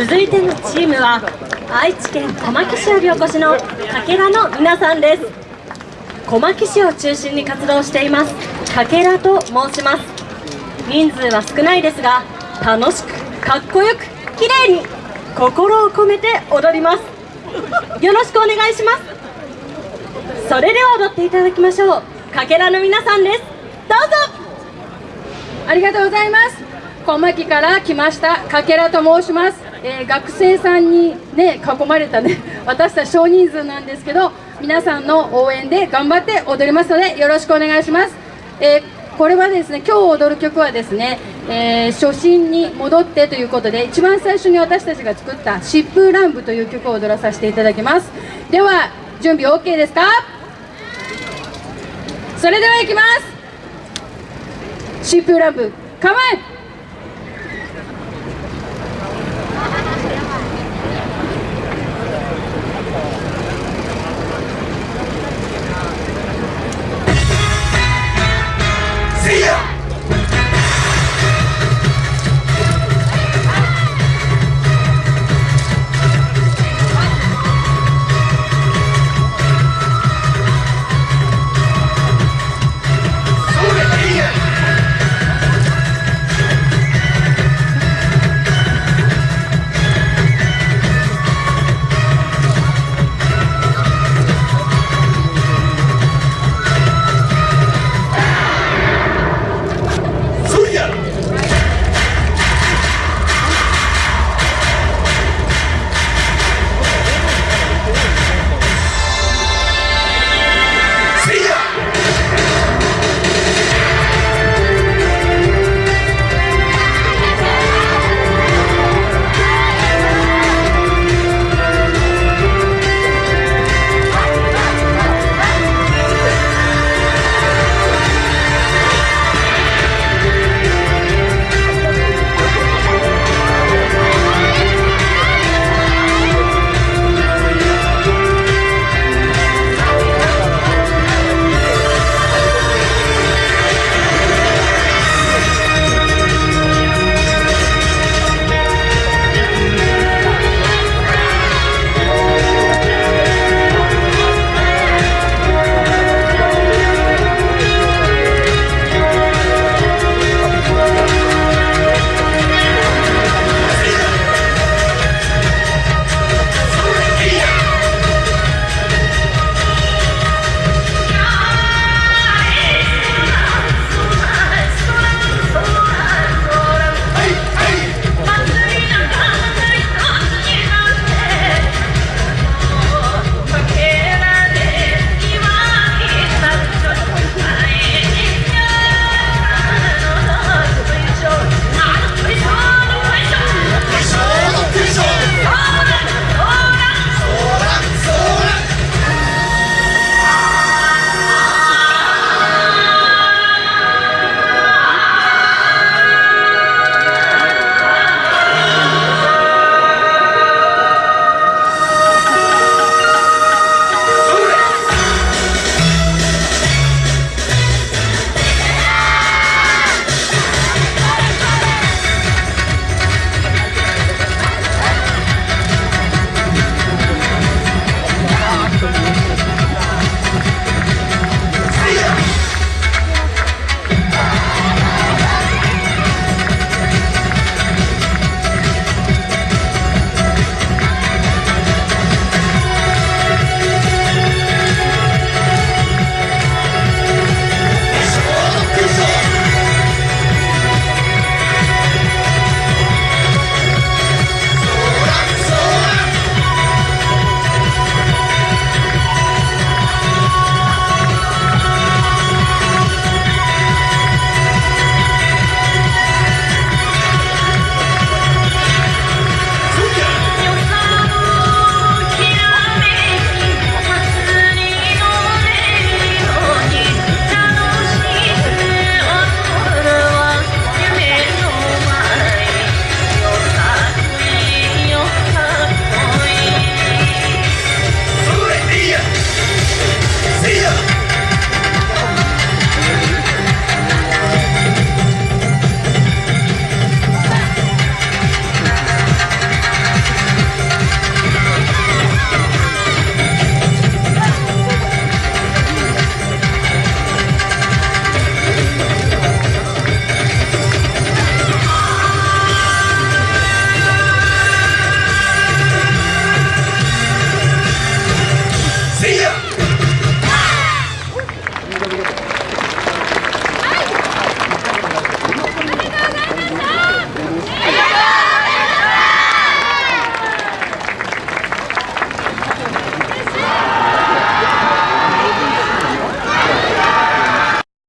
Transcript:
続いてのチームは愛知県小牧市よりお越しのかけらの皆さんです。小牧市を中心に活動していますかけらと申します。人数は少ないですが楽しくかっこよく綺麗に心を込めて踊ります。よろしくお願いします。それでは踊っていただきましょう。かけらの皆さんです。どうぞ。ありがとうございます。小牧から来ましたかけらと申します、えー、学生さんにね囲まれたね 私たち少人数なんですけど皆さんの応援で頑張って踊りますのでよろしくお願いします、えー、これはですね今日踊る曲はですね、えー、初心に戻ってということで一番最初に私たちが作った疾風乱舞という曲を踊らさせていただきます。では準備 OK ですか？それではいきます。疾風乱舞構え